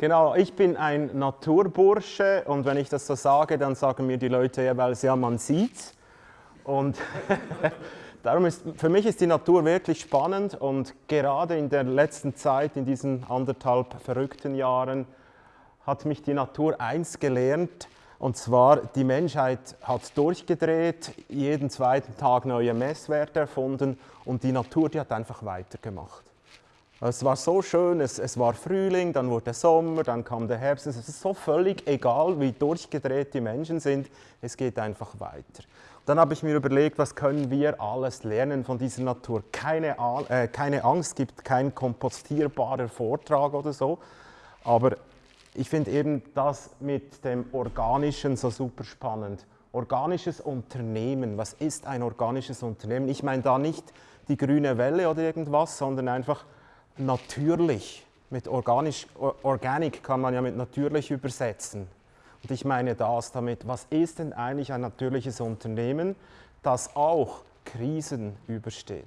Genau, ich bin ein Naturbursche und wenn ich das so sage, dann sagen mir die Leute jeweils, ja, man sieht's. Und darum ist, für mich ist die Natur wirklich spannend und gerade in der letzten Zeit, in diesen anderthalb verrückten Jahren, hat mich die Natur eins gelernt, und zwar, die Menschheit hat durchgedreht, jeden zweiten Tag neue Messwerte erfunden und die Natur, die hat einfach weitergemacht. Es war so schön, es, es war Frühling, dann wurde Sommer, dann kam der Herbst. Es ist so völlig egal, wie durchgedreht die Menschen sind, es geht einfach weiter. Dann habe ich mir überlegt, was können wir alles lernen von dieser Natur. Keine, äh, keine Angst, gibt kein kompostierbarer Vortrag oder so, aber ich finde eben das mit dem Organischen so super spannend. Organisches Unternehmen, was ist ein organisches Unternehmen? Ich meine da nicht die grüne Welle oder irgendwas, sondern einfach natürlich. Mit organisch, Organic kann man ja mit natürlich übersetzen. Und ich meine das damit, was ist denn eigentlich ein natürliches Unternehmen, das auch Krisen übersteht?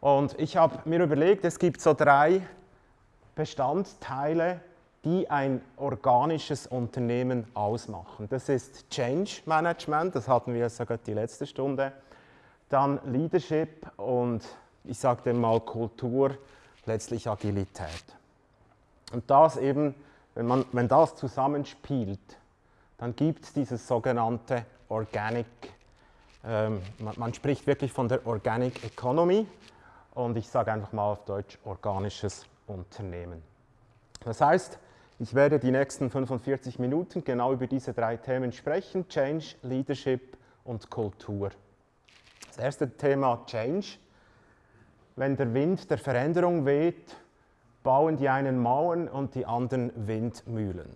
Und ich habe mir überlegt, es gibt so drei Bestandteile, die ein organisches Unternehmen ausmachen. Das ist Change Management, das hatten wir sogar die letzte Stunde, dann Leadership und ich sage dem mal Kultur, letztlich Agilität. Und das eben, wenn, man, wenn das zusammenspielt, dann gibt es dieses sogenannte Organic, ähm, man, man spricht wirklich von der Organic Economy und ich sage einfach mal auf Deutsch organisches Unternehmen. Das heißt, ich werde die nächsten 45 Minuten genau über diese drei Themen sprechen, Change, Leadership und Kultur. Das erste Thema Change. Wenn der Wind der Veränderung weht, bauen die einen Mauern und die anderen Windmühlen.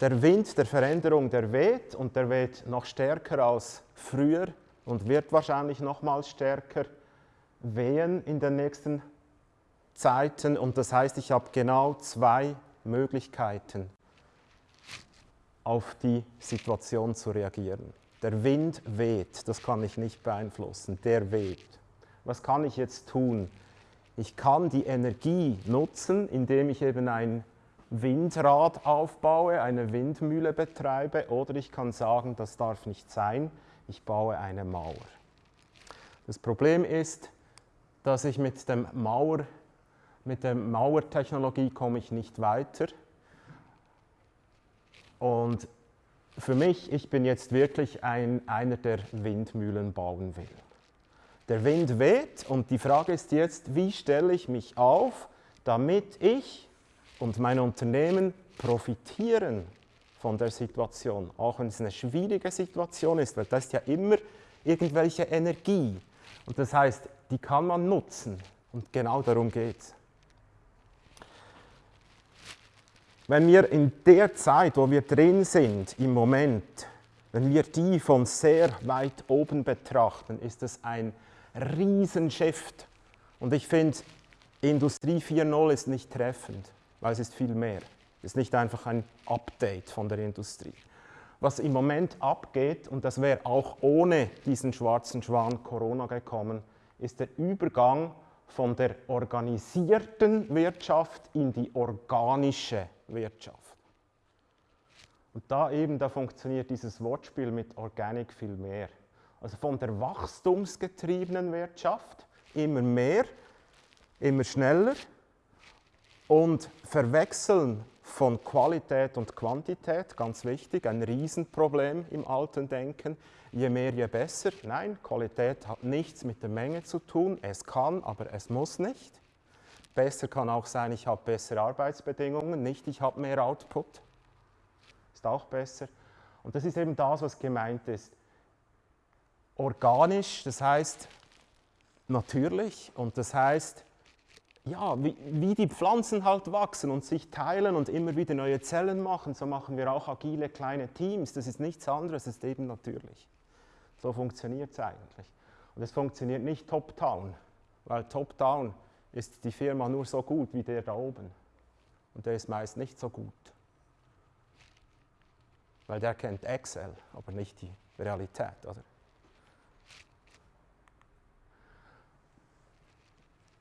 Der Wind der Veränderung, der weht und der weht noch stärker als früher und wird wahrscheinlich nochmals stärker wehen in den nächsten Zeiten und das heißt, ich habe genau zwei Möglichkeiten, auf die Situation zu reagieren. Der Wind weht, das kann ich nicht beeinflussen, der weht. Was kann ich jetzt tun? Ich kann die Energie nutzen, indem ich eben ein Windrad aufbaue, eine Windmühle betreibe oder ich kann sagen, das darf nicht sein, ich baue eine Mauer. Das Problem ist, dass ich mit dem Mauer mit der Mauertechnologie komme ich nicht weiter. Und für mich, ich bin jetzt wirklich ein, einer, der Windmühlen bauen will. Der Wind weht und die Frage ist jetzt, wie stelle ich mich auf, damit ich und mein Unternehmen profitieren von der Situation, auch wenn es eine schwierige Situation ist, weil das ist ja immer irgendwelche Energie. Und das heißt, die kann man nutzen und genau darum geht es. Wenn wir in der Zeit, wo wir drin sind, im Moment, wenn wir die von sehr weit oben betrachten, ist es ein Riesenshift. Und ich finde, Industrie 4.0 ist nicht treffend, weil es ist viel mehr. Es ist nicht einfach ein Update von der Industrie. Was im Moment abgeht, und das wäre auch ohne diesen schwarzen Schwan Corona gekommen, ist der Übergang von der organisierten Wirtschaft in die organische Wirtschaft. Und da eben, da funktioniert dieses Wortspiel mit Organic viel mehr. Also von der wachstumsgetriebenen Wirtschaft immer mehr, immer schneller und verwechseln von Qualität und Quantität, ganz wichtig, ein Riesenproblem im alten Denken. Je mehr, je besser. Nein, Qualität hat nichts mit der Menge zu tun. Es kann, aber es muss nicht. Besser kann auch sein, ich habe bessere Arbeitsbedingungen, nicht ich habe mehr Output. Ist auch besser. Und das ist eben das, was gemeint ist. Organisch, das heißt natürlich und das heißt, ja, wie, wie, die Pflanzen halt wachsen und sich teilen und immer wieder neue Zellen machen, so machen wir auch agile kleine Teams. Das ist nichts anderes, das ist eben natürlich. So funktioniert es eigentlich. Und es funktioniert nicht top-down, weil top-down ist die Firma nur so gut wie der da oben. Und der ist meist nicht so gut. Weil der kennt Excel, aber nicht die Realität, oder?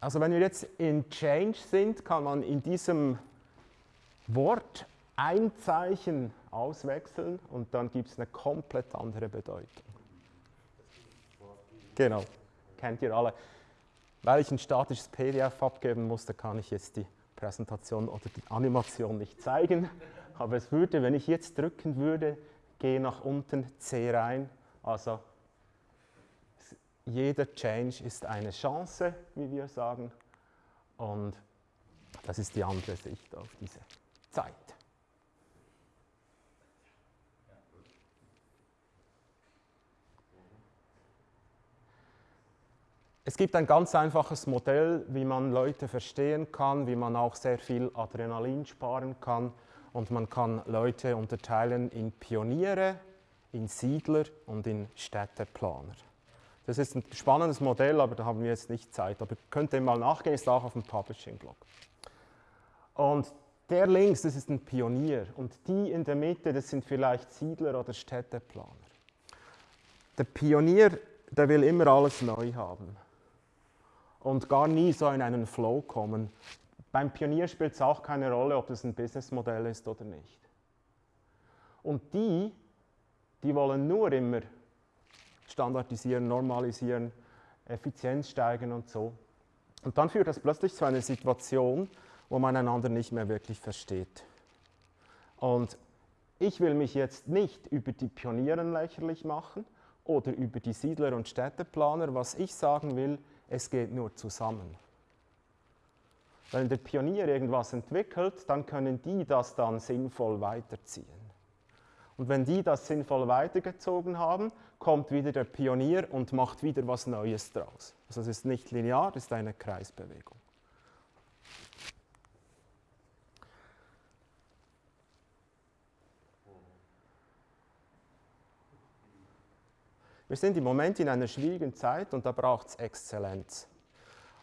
Also wenn wir jetzt in Change sind, kann man in diesem Wort ein Zeichen auswechseln und dann gibt es eine komplett andere Bedeutung. Genau, kennt ihr alle. Weil ich ein statisches PDF abgeben musste, kann ich jetzt die Präsentation oder die Animation nicht zeigen. Aber es würde, wenn ich jetzt drücken würde, gehe nach unten, C rein. Also jeder Change ist eine Chance, wie wir sagen. Und das ist die andere Sicht auf diese Zeit. Es gibt ein ganz einfaches Modell, wie man Leute verstehen kann, wie man auch sehr viel Adrenalin sparen kann. Und man kann Leute unterteilen in Pioniere, in Siedler und in Städteplaner. Das ist ein spannendes Modell, aber da haben wir jetzt nicht Zeit. Aber könnt ihr mal nachgehen, ist auch auf dem Publishing-Blog. Und der links, das ist ein Pionier. Und die in der Mitte, das sind vielleicht Siedler oder Städteplaner. Der Pionier, der will immer alles neu haben und gar nie so in einen Flow kommen. Beim Pionier spielt es auch keine Rolle, ob das ein Businessmodell ist oder nicht. Und die, die wollen nur immer standardisieren, normalisieren, Effizienz steigen und so. Und dann führt das plötzlich zu einer Situation, wo man einander nicht mehr wirklich versteht. Und ich will mich jetzt nicht über die Pionieren lächerlich machen oder über die Siedler und Städteplaner. Was ich sagen will, es geht nur zusammen. Wenn der Pionier irgendwas entwickelt, dann können die das dann sinnvoll weiterziehen. Und wenn die das sinnvoll weitergezogen haben, kommt wieder der Pionier und macht wieder was Neues draus. Also es ist nicht linear, es ist eine Kreisbewegung. Wir sind im Moment in einer schwierigen Zeit und da braucht es Exzellenz.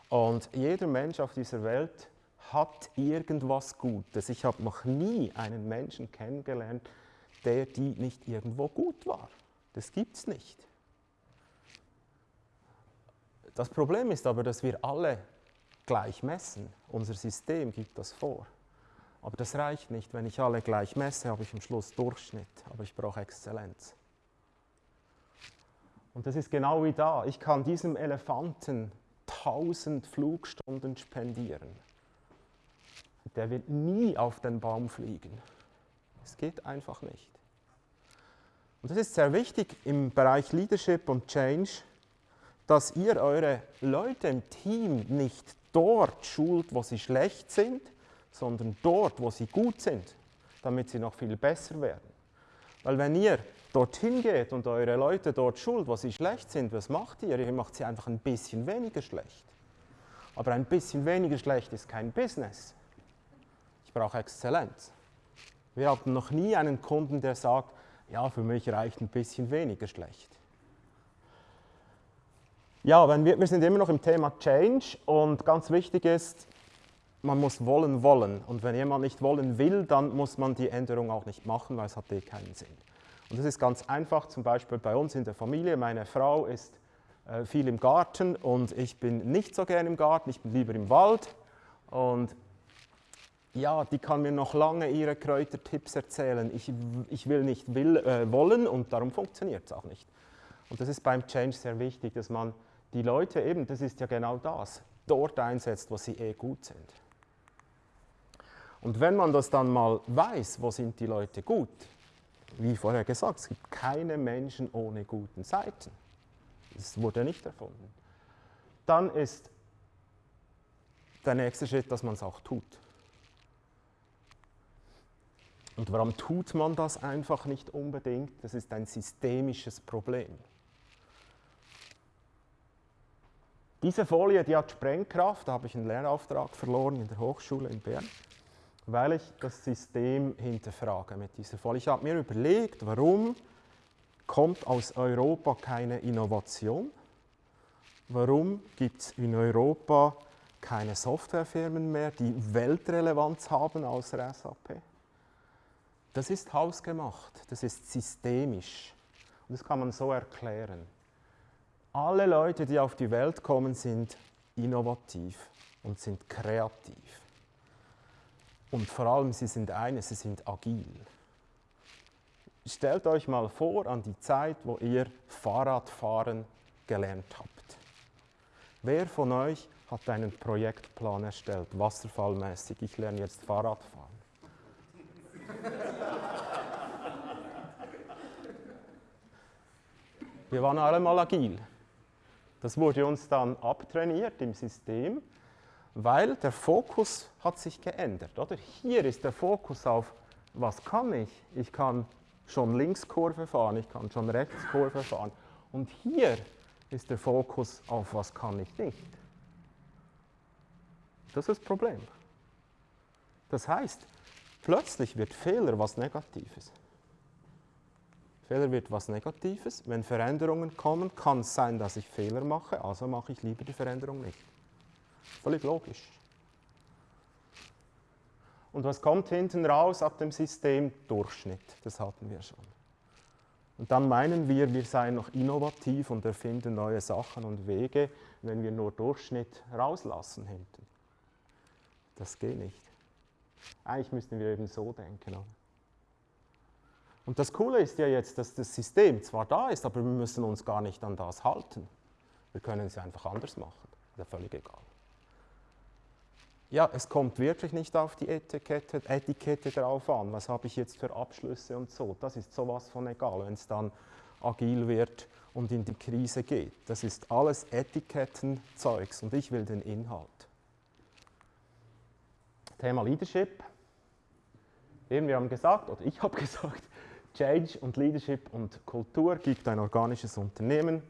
Und jeder Mensch auf dieser Welt hat irgendwas Gutes. Ich habe noch nie einen Menschen kennengelernt, der die nicht irgendwo gut war. Das gibt es nicht. Das Problem ist aber, dass wir alle gleich messen. Unser System gibt das vor. Aber das reicht nicht. Wenn ich alle gleich messe, habe ich am Schluss Durchschnitt. Aber ich brauche Exzellenz. Und das ist genau wie da. Ich kann diesem Elefanten 1000 Flugstunden spendieren. Der wird nie auf den Baum fliegen. Es geht einfach nicht. Und das ist sehr wichtig im Bereich Leadership und Change, dass ihr eure Leute im Team nicht dort schult, wo sie schlecht sind, sondern dort, wo sie gut sind, damit sie noch viel besser werden. Weil wenn ihr dorthin geht und eure Leute dort schult, wo sie schlecht sind, was macht ihr? Ihr macht sie einfach ein bisschen weniger schlecht. Aber ein bisschen weniger schlecht ist kein Business. Ich brauche Exzellenz. Wir hatten noch nie einen Kunden, der sagt, ja, für mich reicht ein bisschen weniger schlecht. Ja, wenn wir, wir sind immer noch im Thema Change und ganz wichtig ist, man muss wollen, wollen. Und wenn jemand nicht wollen will, dann muss man die Änderung auch nicht machen, weil es hat eh keinen Sinn. Und das ist ganz einfach, zum Beispiel bei uns in der Familie. Meine Frau ist äh, viel im Garten und ich bin nicht so gern im Garten, ich bin lieber im Wald. Und ja, die kann mir noch lange ihre Kräutertipps erzählen. Ich, ich will nicht will, äh, wollen und darum funktioniert es auch nicht. Und das ist beim Change sehr wichtig, dass man die Leute eben, das ist ja genau das, dort einsetzt, wo sie eh gut sind. Und wenn man das dann mal weiß, wo sind die Leute gut, wie vorher gesagt, es gibt keine Menschen ohne guten Seiten. Das wurde nicht erfunden. Dann ist der nächste Schritt, dass man es auch tut. Und warum tut man das einfach nicht unbedingt? Das ist ein systemisches Problem. Diese Folie, die hat Sprengkraft, da habe ich einen Lehrauftrag verloren in der Hochschule in Bern weil ich das System hinterfrage mit dieser Folie. Ich habe mir überlegt, warum kommt aus Europa keine Innovation? Warum gibt es in Europa keine Softwarefirmen mehr, die Weltrelevanz haben außer SAP? Das ist hausgemacht, das ist systemisch und das kann man so erklären. Alle Leute, die auf die Welt kommen, sind innovativ und sind kreativ. Und vor allem, sie sind eines, sie sind agil. Stellt euch mal vor an die Zeit, wo ihr Fahrradfahren gelernt habt. Wer von euch hat einen Projektplan erstellt, wasserfallmäßig? Ich lerne jetzt Fahrradfahren. Wir waren alle mal agil. Das wurde uns dann abtrainiert im System, weil der Fokus hat sich geändert. Oder? Hier ist der Fokus auf, was kann ich? Ich kann schon Linkskurve fahren, ich kann schon Rechtskurve fahren. Und hier ist der Fokus auf, was kann ich nicht. Das ist das Problem. Das heißt, plötzlich wird Fehler was Negatives. Fehler wird was Negatives. Wenn Veränderungen kommen, kann es sein, dass ich Fehler mache, also mache ich lieber die Veränderung nicht. Völlig logisch. Und was kommt hinten raus ab dem System? Durchschnitt, das hatten wir schon. Und dann meinen wir, wir seien noch innovativ und erfinden neue Sachen und Wege, wenn wir nur Durchschnitt rauslassen hinten. Das geht nicht. Eigentlich müssten wir eben so denken. Oder? Und das Coole ist ja jetzt, dass das System zwar da ist, aber wir müssen uns gar nicht an das halten. Wir können es einfach anders machen. Ist ja völlig egal. Ja, es kommt wirklich nicht auf die Etikette, Etikette drauf an. Was habe ich jetzt für Abschlüsse und so. Das ist sowas von egal, wenn es dann agil wird und in die Krise geht. Das ist alles Etikettenzeugs und ich will den Inhalt. Thema Leadership. Eben, wir haben gesagt, oder ich habe gesagt, Change und Leadership und Kultur gibt ein organisches Unternehmen.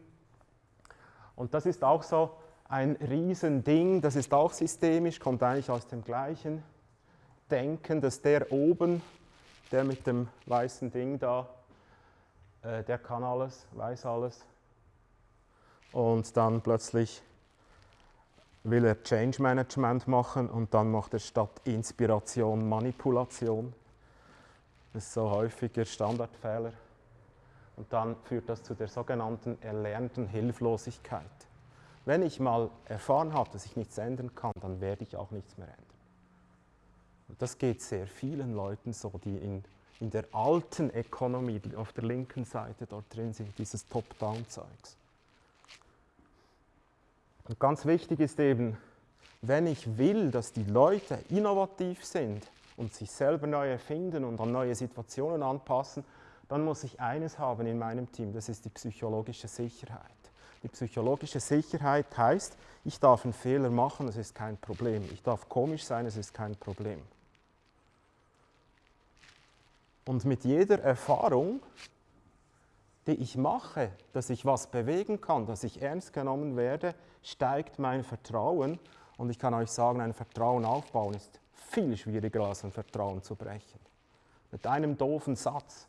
Und das ist auch so ein Riesending, das ist auch systemisch, kommt eigentlich aus dem gleichen Denken, dass der oben, der mit dem weißen Ding da, äh, der kann alles, weiß alles. Und dann plötzlich will er Change Management machen und dann macht er statt Inspiration Manipulation. Das ist so häufiger Standardfehler. Und dann führt das zu der sogenannten erlernten Hilflosigkeit. Wenn ich mal erfahren habe, dass ich nichts ändern kann, dann werde ich auch nichts mehr ändern. Und das geht sehr vielen Leuten so, die in, in der alten Economy auf der linken Seite dort drin sind, dieses Top-Down-Zeugs. Und ganz wichtig ist eben, wenn ich will, dass die Leute innovativ sind und sich selber neu erfinden und an neue Situationen anpassen, dann muss ich eines haben in meinem Team, das ist die psychologische Sicherheit. Die psychologische Sicherheit heißt, ich darf einen Fehler machen, das ist kein Problem. Ich darf komisch sein, es ist kein Problem. Und mit jeder Erfahrung die ich mache, dass ich was bewegen kann, dass ich ernst genommen werde, steigt mein Vertrauen. Und ich kann euch sagen, ein Vertrauen aufbauen ist viel schwieriger als ein Vertrauen zu brechen. Mit einem doofen Satz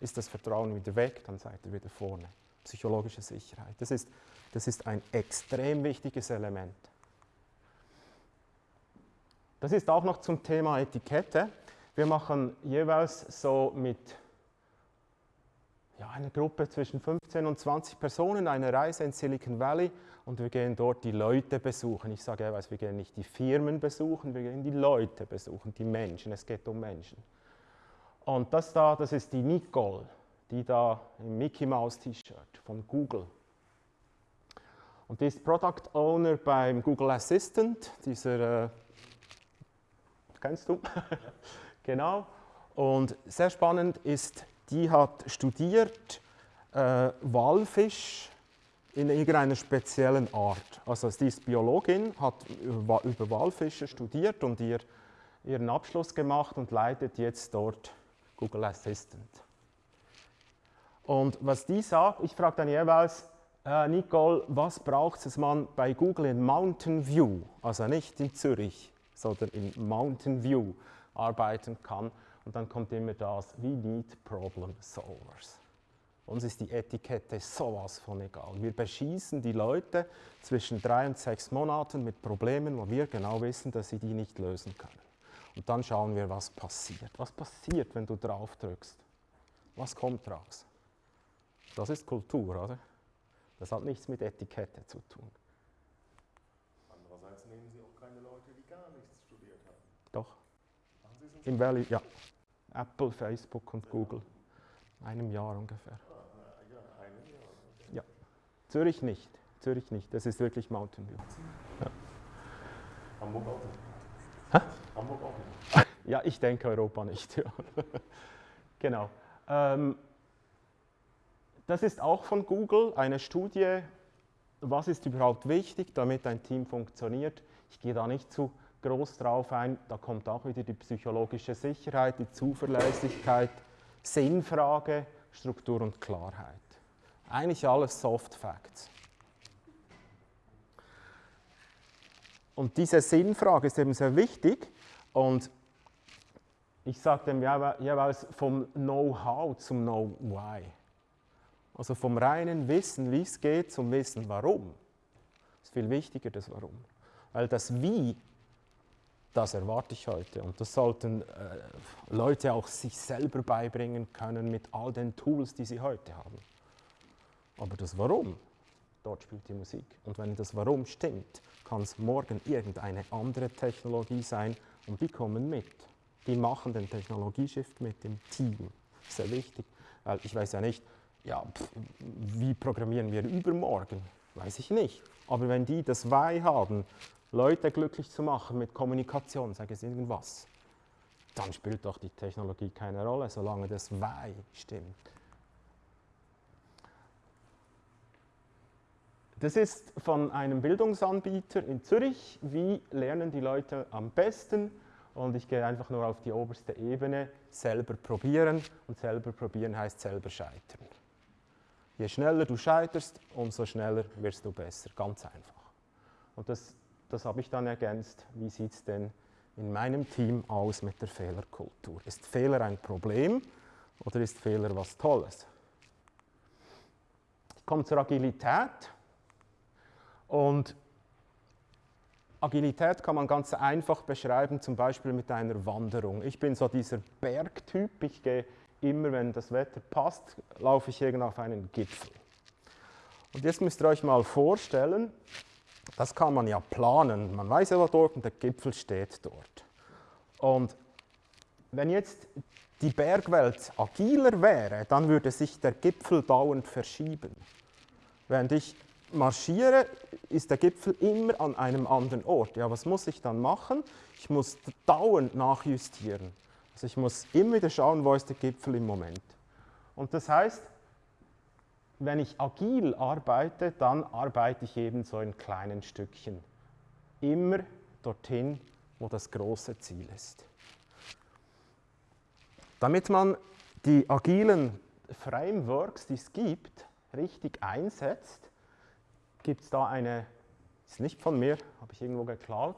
ist das Vertrauen wieder weg, dann seid ihr wieder vorne. Psychologische Sicherheit. Das ist, das ist ein extrem wichtiges Element. Das ist auch noch zum Thema Etikette. Wir machen jeweils so mit ja, eine Gruppe zwischen 15 und 20 Personen, eine Reise in Silicon Valley und wir gehen dort die Leute besuchen. Ich sage jeweils, wir gehen nicht die Firmen besuchen, wir gehen die Leute besuchen, die Menschen. Es geht um Menschen. Und das da, das ist die Nicole, die da im Mickey Mouse T-Shirt von Google. Und die ist Product Owner beim Google Assistant, dieser, äh, kennst du? genau. Und sehr spannend ist die hat studiert äh, Walfisch in irgendeiner speziellen Art. Also sie ist Biologin, hat über, Walfische studiert und ihr, ihren Abschluss gemacht und leitet jetzt dort Google Assistant. Und was die sagt, ich frage dann jeweils, äh, Nicole, was braucht es, dass man bei Google in Mountain View, also nicht in Zürich, sondern in Mountain View arbeiten kann? Und dann kommt immer das, we need problem solvers. Uns ist die Etikette sowas von egal. Wir beschießen die Leute zwischen drei und sechs Monaten mit Problemen, wo wir genau wissen, dass sie die nicht lösen können. Und dann schauen wir, was passiert. Was passiert, wenn du drauf drückst? Was kommt raus? Das ist Kultur, oder? Das hat nichts mit Etikette zu tun. Andererseits nehmen Sie auch keine Leute, die gar nichts studiert haben. Doch. Im Valley, ja. Apple, Facebook und ja. Google. Einem Jahr ungefähr. Zürich nicht. Zürich nicht. Das ist wirklich Mountain View. Ja. Hamburg auch nicht. Hamburg auch nicht. Ja, ich denke Europa nicht. Ja. genau. Ähm, das ist auch von Google eine Studie, was ist überhaupt wichtig, damit ein Team funktioniert. Ich gehe da nicht zu groß drauf ein, da kommt auch wieder die psychologische Sicherheit, die Zuverlässigkeit, Sinnfrage, Struktur und Klarheit. Eigentlich alles Soft Facts. Und diese Sinnfrage ist eben sehr wichtig und ich sage dem jeweils vom Know-how zum Know-why. Also vom reinen Wissen, wie es geht, zum Wissen, warum. Das ist viel wichtiger, das Warum. Weil das Wie, das erwarte ich heute. Und das sollten äh, Leute auch sich selber beibringen können mit all den Tools, die sie heute haben. Aber das Warum, dort spielt die Musik. Und wenn das Warum stimmt, kann es morgen irgendeine andere Technologie sein und die kommen mit die machen den Technologieshift mit dem Team. Sehr wichtig, weil ich weiß ja nicht, ja, pff, wie programmieren wir übermorgen? Weiß ich nicht. Aber wenn die das Why haben, Leute glücklich zu machen mit Kommunikation, sage ich irgendwas, dann spielt doch die Technologie keine Rolle, solange das Why stimmt. Das ist von einem Bildungsanbieter in Zürich. Wie lernen die Leute am besten? und ich gehe einfach nur auf die oberste Ebene, selber probieren und selber probieren heißt selber scheitern. Je schneller du scheiterst, umso schneller wirst du besser, ganz einfach. Und das, das habe ich dann ergänzt, wie sieht es denn in meinem Team aus mit der Fehlerkultur? Ist Fehler ein Problem oder ist Fehler was Tolles? Ich komme zur Agilität und Agilität kann man ganz einfach beschreiben, zum Beispiel mit einer Wanderung. Ich bin so dieser Bergtyp, ich gehe immer, wenn das Wetter passt, laufe ich irgendwo auf einen Gipfel. Und jetzt müsst ihr euch mal vorstellen, das kann man ja planen. Man weiß ja, wo dort und der Gipfel steht dort. Und wenn jetzt die Bergwelt agiler wäre, dann würde sich der Gipfel dauernd verschieben. Während ich marschiere, ist der Gipfel immer an einem anderen Ort. Ja, was muss ich dann machen? Ich muss dauernd nachjustieren. Also ich muss immer wieder schauen, wo ist der Gipfel im Moment. Und das heißt, wenn ich agil arbeite, dann arbeite ich eben so in kleinen Stückchen. Immer dorthin, wo das große Ziel ist. Damit man die agilen Frameworks, die es gibt, richtig einsetzt, gibt es da eine, ist nicht von mir, habe ich irgendwo geklaut,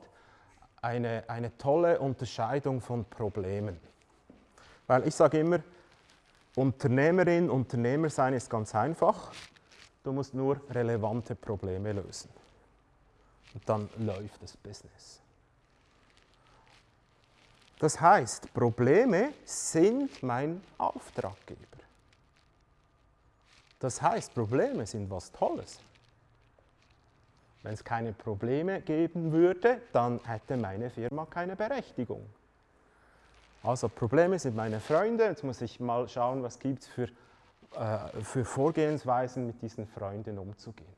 eine, eine tolle Unterscheidung von Problemen. Weil ich sage immer, Unternehmerin, Unternehmer sein ist ganz einfach. Du musst nur relevante Probleme lösen. Und dann läuft das Business. Das heißt, Probleme sind mein Auftraggeber. Das heißt, Probleme sind was Tolles. Wenn es keine Probleme geben würde, dann hätte meine Firma keine Berechtigung. Also Probleme sind meine Freunde, jetzt muss ich mal schauen, was gibt es für, äh, für Vorgehensweisen, mit diesen Freunden umzugehen.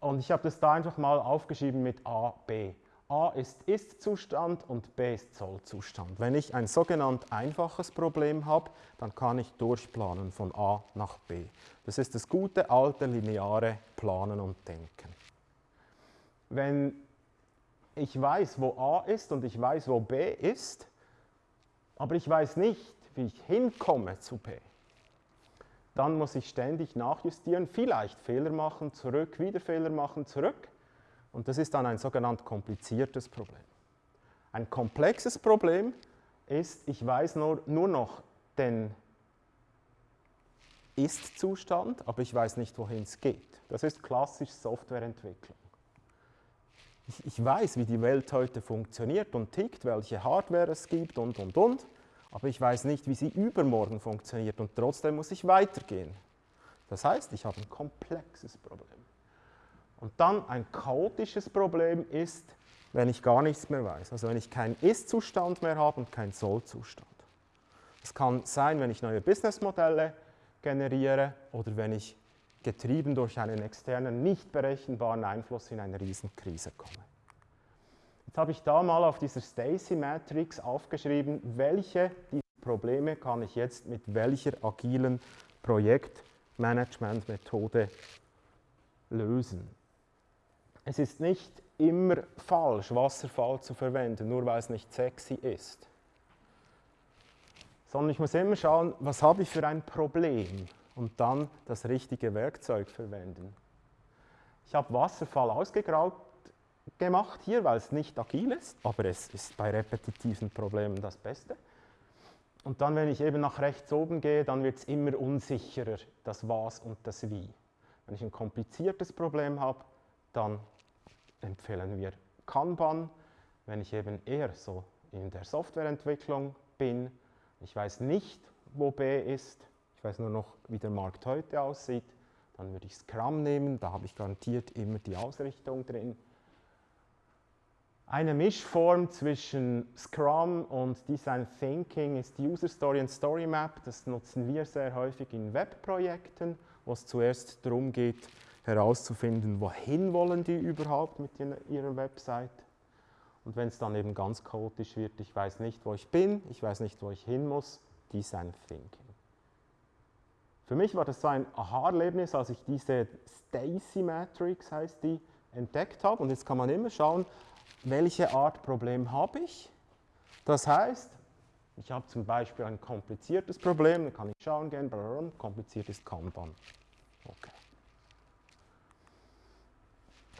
Und ich habe das da einfach mal aufgeschrieben mit A, B. A ist Ist-Zustand und B ist Soll-Zustand. Wenn ich ein sogenannt einfaches Problem habe, dann kann ich durchplanen von A nach B. Das ist das gute alte lineare Planen und Denken wenn ich weiß, wo A ist und ich weiß, wo B ist, aber ich weiß nicht, wie ich hinkomme zu B, dann muss ich ständig nachjustieren, vielleicht Fehler machen, zurück, wieder Fehler machen, zurück. Und das ist dann ein sogenannt kompliziertes Problem. Ein komplexes Problem ist, ich weiß nur, nur noch den Ist-Zustand, aber ich weiß nicht, wohin es geht. Das ist klassisch Softwareentwicklung ich, ich weiß, wie die Welt heute funktioniert und tickt, welche Hardware es gibt und, und, und, aber ich weiß nicht, wie sie übermorgen funktioniert und trotzdem muss ich weitergehen. Das heißt, ich habe ein komplexes Problem. Und dann ein chaotisches Problem ist, wenn ich gar nichts mehr weiß. Also wenn ich keinen Ist-Zustand mehr habe und keinen Soll-Zustand. Das kann sein, wenn ich neue Businessmodelle generiere oder wenn ich getrieben durch einen externen, nicht berechenbaren Einfluss in eine Riesenkrise komme. Jetzt habe ich da mal auf dieser Stacy Matrix aufgeschrieben, welche dieser Probleme kann ich jetzt mit welcher agilen Projektmanagementmethode lösen. Es ist nicht immer falsch, Wasserfall zu verwenden, nur weil es nicht sexy ist. Sondern ich muss immer schauen, was habe ich für ein Problem und dann das richtige Werkzeug verwenden. Ich habe Wasserfall ausgegraut gemacht hier, weil es nicht agil ist, aber es ist bei repetitiven Problemen das Beste. Und dann, wenn ich eben nach rechts oben gehe, dann wird es immer unsicherer, das Was und das Wie. Wenn ich ein kompliziertes Problem habe, dann empfehlen wir Kanban. Wenn ich eben eher so in der Softwareentwicklung bin, ich weiß nicht, wo B ist, ich weiß nur noch, wie der Markt heute aussieht, dann würde ich Scrum nehmen, da habe ich garantiert immer die Ausrichtung drin. Eine Mischform zwischen Scrum und Design Thinking ist User Story und Story Map. Das nutzen wir sehr häufig in Webprojekten, wo es zuerst darum geht, herauszufinden, wohin wollen die überhaupt mit ihrer Website. Und wenn es dann eben ganz chaotisch wird, ich weiß nicht, wo ich bin, ich weiß nicht, wo ich hin muss, Design Thinking. Für mich war das so ein Aha-Erlebnis, als ich diese Stacy Matrix, heißt die, entdeckt habe. Und jetzt kann man immer schauen, welche Art Problem habe ich. Das heißt, ich habe zum Beispiel ein kompliziertes Problem, dann kann ich schauen gehen, kompliziert ist Kanban. Okay.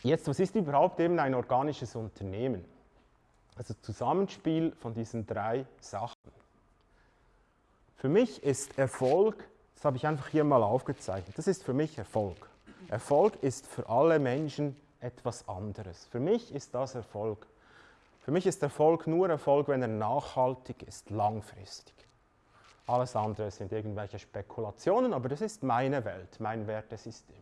Jetzt, was ist überhaupt eben ein organisches Unternehmen? Also Zusammenspiel von diesen drei Sachen. Für mich ist Erfolg, das habe ich einfach hier mal aufgezeichnet, das ist für mich Erfolg. Erfolg ist für alle Menschen etwas anderes. Für mich ist das Erfolg. Für mich ist Erfolg nur Erfolg, wenn er nachhaltig ist, langfristig. Alles andere sind irgendwelche Spekulationen, aber das ist meine Welt, mein Wertesystem.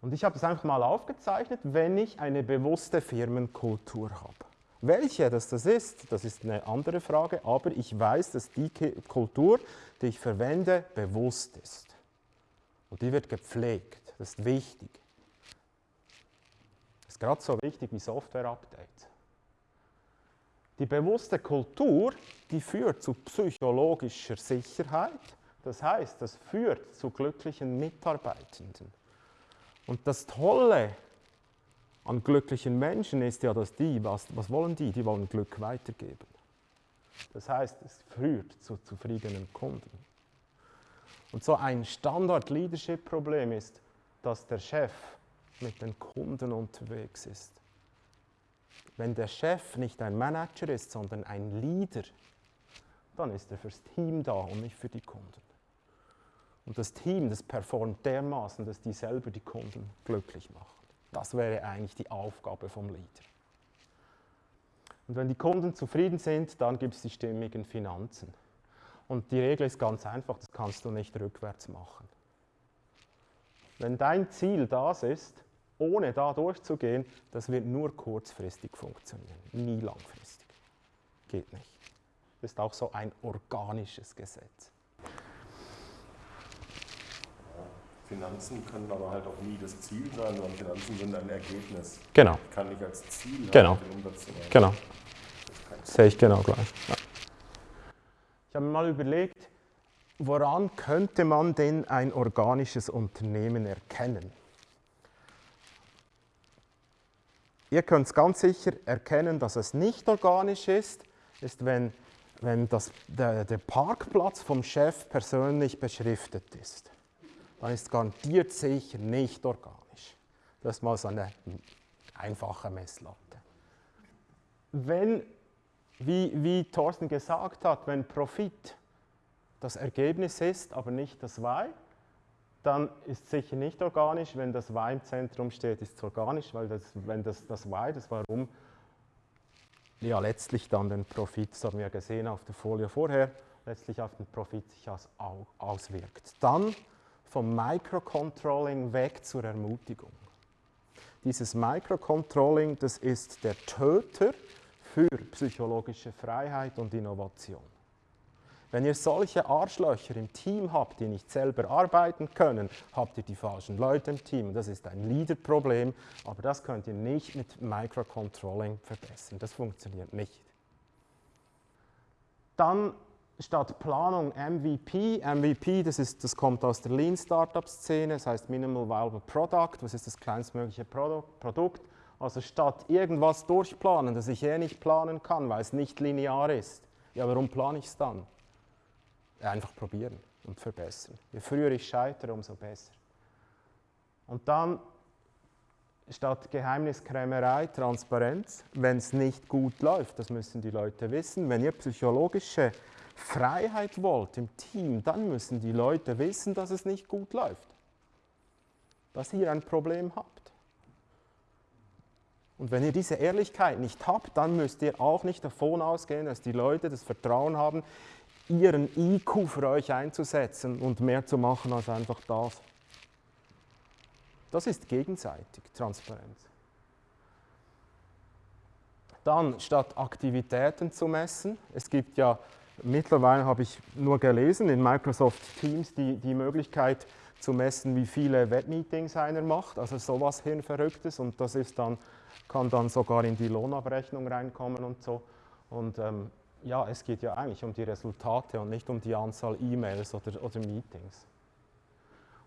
Und ich habe es einfach mal aufgezeichnet, wenn ich eine bewusste Firmenkultur habe. Welche das, das ist, das ist eine andere Frage, aber ich weiß, dass die Kultur, die ich verwende, bewusst ist. Und die wird gepflegt, das ist wichtig. Ist gerade so wichtig wie Software-Updates. Die bewusste Kultur, die führt zu psychologischer Sicherheit, das heißt, das führt zu glücklichen Mitarbeitenden. Und das Tolle an glücklichen Menschen ist ja, dass die, was, was wollen die? Die wollen Glück weitergeben. Das heißt, es führt zu zufriedenen Kunden. Und so ein Standard-Leadership-Problem ist, dass der Chef mit den Kunden unterwegs ist. Wenn der Chef nicht ein Manager ist, sondern ein Leader, dann ist er fürs Team da und nicht für die Kunden. Und das Team, das performt dermaßen, dass die selber die Kunden glücklich machen. Das wäre eigentlich die Aufgabe vom Leader. Und wenn die Kunden zufrieden sind, dann gibt es die stimmigen Finanzen. Und die Regel ist ganz einfach, das kannst du nicht rückwärts machen. Wenn dein Ziel das ist, ohne da durchzugehen, das wird nur kurzfristig funktionieren, nie langfristig. Geht nicht. Das ist auch so ein organisches Gesetz. Finanzen können aber halt auch nie das Ziel sein, sondern Finanzen sind ein Ergebnis. Genau. Ich kann nicht als Ziel genau. den Umsatz zu machen. Genau. Sehe ich genau gleich. Ja. Ich habe mir mal überlegt, woran könnte man denn ein organisches Unternehmen erkennen? Ihr könnt ganz sicher erkennen, dass es nicht organisch ist, ist, wenn, wenn das, der, der Parkplatz vom Chef persönlich beschriftet ist dann ist garantiert sicher nicht organisch. Das ist mal so eine einfache Messlatte. Wenn, wie, wie Thorsten gesagt hat, wenn Profit das Ergebnis ist, aber nicht das Y, dann ist es sicher nicht organisch. Wenn das Y im Zentrum steht, ist es organisch, weil das, wenn das, das Y, das Warum, ja letztlich dann den Profit, das haben wir gesehen auf der Folie vorher, letztlich auf den Profit sich aus, auswirkt. Dann vom Microcontrolling weg zur Ermutigung. Dieses Microcontrolling, das ist der Töter für psychologische Freiheit und Innovation. Wenn ihr solche Arschlöcher im Team habt, die nicht selber arbeiten können, habt ihr die falschen Leute im Team. Das ist ein Leaderproblem, aber das könnt ihr nicht mit Microcontrolling verbessern. Das funktioniert nicht. Dann statt Planung MVP. MVP, das, ist, das kommt aus der Lean Startup Szene, das heißt Minimal Viable Product. Was ist das kleinstmögliche Produkt? Also statt irgendwas durchplanen, das ich eh nicht planen kann, weil es nicht linear ist. Ja, warum plane ich es dann? Einfach probieren und verbessern. Je früher ich scheitere, umso besser. Und dann statt Geheimniskrämerei Transparenz, wenn es nicht gut läuft, das müssen die Leute wissen. Wenn ihr psychologische Freiheit wollt im Team, dann müssen die Leute wissen, dass es nicht gut läuft. Dass ihr ein Problem habt. Und wenn ihr diese Ehrlichkeit nicht habt, dann müsst ihr auch nicht davon ausgehen, dass die Leute das Vertrauen haben, ihren IQ für euch einzusetzen und mehr zu machen als einfach das. Das ist gegenseitig Transparenz. Dann statt Aktivitäten zu messen, es gibt ja mittlerweile, habe ich nur gelesen, in Microsoft Teams die, die Möglichkeit zu messen, wie viele Webmeetings einer macht, also sowas Hirnverrücktes und das ist dann, kann dann sogar in die Lohnabrechnung reinkommen und so. Und ähm, ja, es geht ja eigentlich um die Resultate und nicht um die Anzahl E-Mails oder, oder Meetings.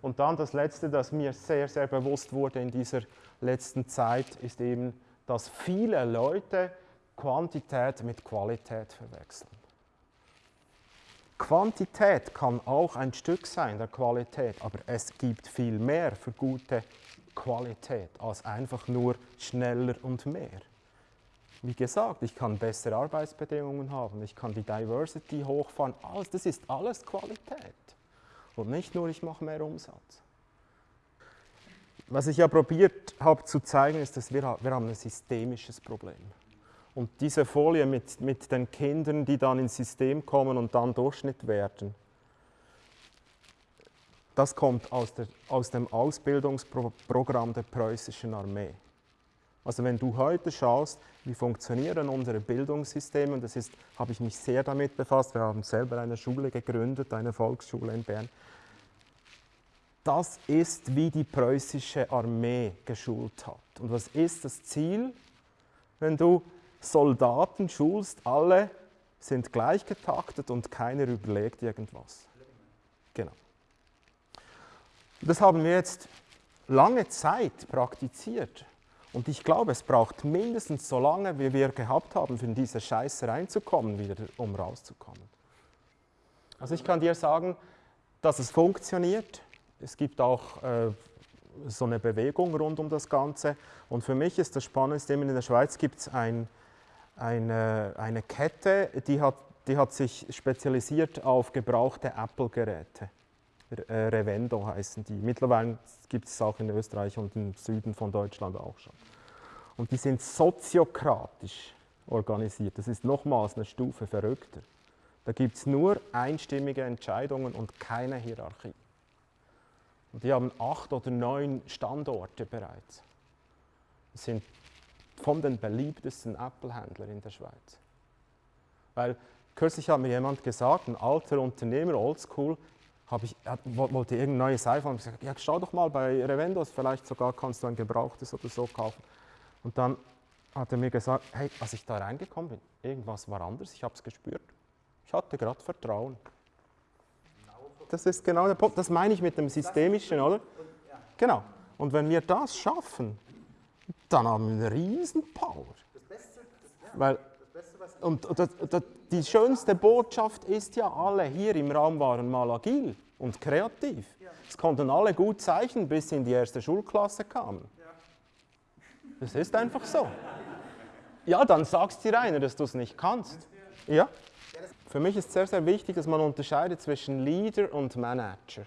Und dann das Letzte, das mir sehr, sehr bewusst wurde in dieser letzten Zeit, ist eben, dass viele Leute Quantität mit Qualität verwechseln. Quantität kann auch ein Stück sein der Qualität, aber es gibt viel mehr für gute Qualität als einfach nur schneller und mehr. Wie gesagt, ich kann bessere Arbeitsbedingungen haben, ich kann die Diversity hochfahren, alles, das ist alles Qualität. Und nicht nur, ich mache mehr Umsatz. Was ich ja probiert habe zu zeigen, ist, dass wir, wir haben ein systemisches Problem. Und diese Folie mit, mit den Kindern, die dann ins System kommen und dann Durchschnitt werden, das kommt aus, der, aus dem Ausbildungsprogramm der preußischen Armee. Also wenn du heute schaust, wie funktionieren unsere Bildungssysteme, und das ist, habe ich mich sehr damit befasst, wir haben selber eine Schule gegründet, eine Volksschule in Bern. Das ist, wie die preußische Armee geschult hat. Und was ist das Ziel? Wenn du Soldaten schulst, alle sind gleich getaktet und keiner überlegt irgendwas. Genau. Das haben wir jetzt lange Zeit praktiziert. Und ich glaube, es braucht mindestens so lange, wie wir gehabt haben, für diese Scheiße reinzukommen, wieder, um rauszukommen. Also ich kann dir sagen, dass es funktioniert. Es gibt auch äh, so eine Bewegung rund um das Ganze. Und für mich ist das Spannendste, in der Schweiz gibt es ein, eine, eine Kette, die hat, die hat sich spezialisiert auf gebrauchte Apple-Geräte. Äh, Revendo heißen die. Mittlerweile gibt es auch in Österreich und im Süden von Deutschland auch schon. Und die sind soziokratisch organisiert. Das ist nochmals eine Stufe verrückter. Da gibt es nur einstimmige Entscheidungen und keine Hierarchie. Und die haben acht oder neun Standorte bereits. Das sind von den beliebtesten Apple-Händlern in der Schweiz. Weil kürzlich hat mir jemand gesagt, ein alter Unternehmer, oldschool, habe ich, wollte irgendein neues iPhone. Ich gesagt, ja, schau doch mal bei Revendos, vielleicht sogar kannst du ein gebrauchtes oder so kaufen. Und dann hat er mir gesagt, hey, als ich da reingekommen bin, irgendwas war anders, ich habe es gespürt. Ich hatte gerade Vertrauen. Das ist genau der Punkt, das meine ich mit dem Systemischen, oder? Genau. Und wenn wir das schaffen, dann haben wir eine riesen Power. Weil, und, und, und die schönste Botschaft ist ja, alle hier im Raum waren mal agil und kreativ. Es konnten alle gut zeichnen, bis sie in die erste Schulklasse kamen. Das ist einfach so. Ja, dann sagst dir einer, dass du es nicht kannst. Ja? Für mich ist sehr, sehr wichtig, dass man unterscheidet zwischen Leader und Manager.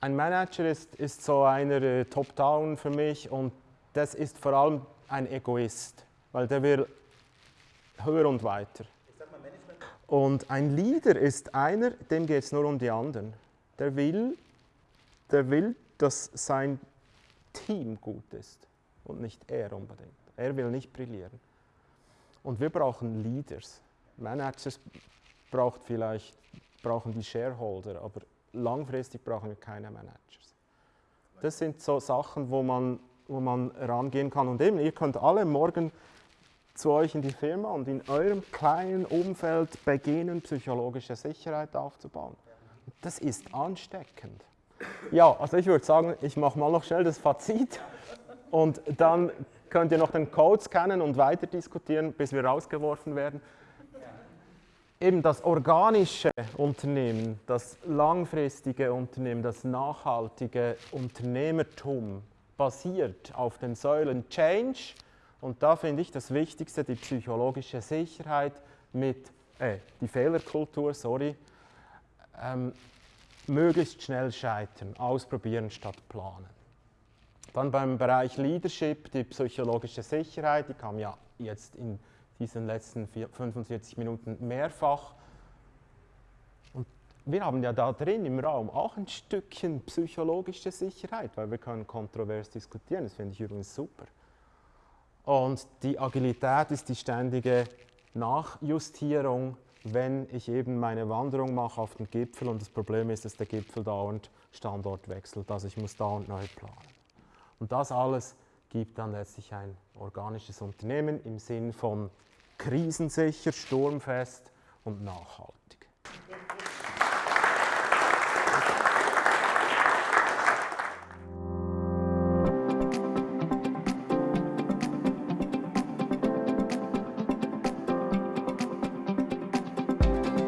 Ein Manager ist, ist so einer äh, Top-Down für mich und das ist vor allem ein Egoist, weil der will höher und weiter. Und ein Leader ist einer, dem geht es nur um die anderen. Der will, der will, dass sein Team gut ist und nicht er unbedingt. Er will nicht brillieren. Und wir brauchen Leaders. Managers braucht vielleicht, brauchen die Shareholder, aber langfristig brauchen wir keine Managers. Das sind so Sachen, wo man, wo man rangehen kann. Und eben, ihr könnt alle morgen zu euch in die Firma und in eurem kleinen Umfeld beginnen, psychologische Sicherheit aufzubauen. Das ist ansteckend. Ja, also ich würde sagen, ich mache mal noch schnell das Fazit und dann könnt ihr noch den Code scannen und weiter diskutieren, bis wir rausgeworfen werden. Eben das organische Unternehmen, das langfristige Unternehmen, das nachhaltige Unternehmertum basiert auf den Säulen Change, und da finde ich das Wichtigste die psychologische Sicherheit mit, äh, die Fehlerkultur, sorry, ähm, möglichst schnell scheitern, ausprobieren statt planen. Dann beim Bereich Leadership, die psychologische Sicherheit, die kam ja jetzt in diesen letzten 45 Minuten mehrfach. Und wir haben ja da drin im Raum auch ein Stückchen psychologische Sicherheit, weil wir können kontrovers diskutieren, das finde ich übrigens super. Und die Agilität ist die ständige Nachjustierung, wenn ich eben meine Wanderung mache auf den Gipfel und das Problem ist, dass der Gipfel dauernd Standort wechselt, also ich muss dauernd neu planen. Und das alles gibt dann letztlich ein organisches Unternehmen im Sinn von krisensicher, sturmfest und nachhaltig.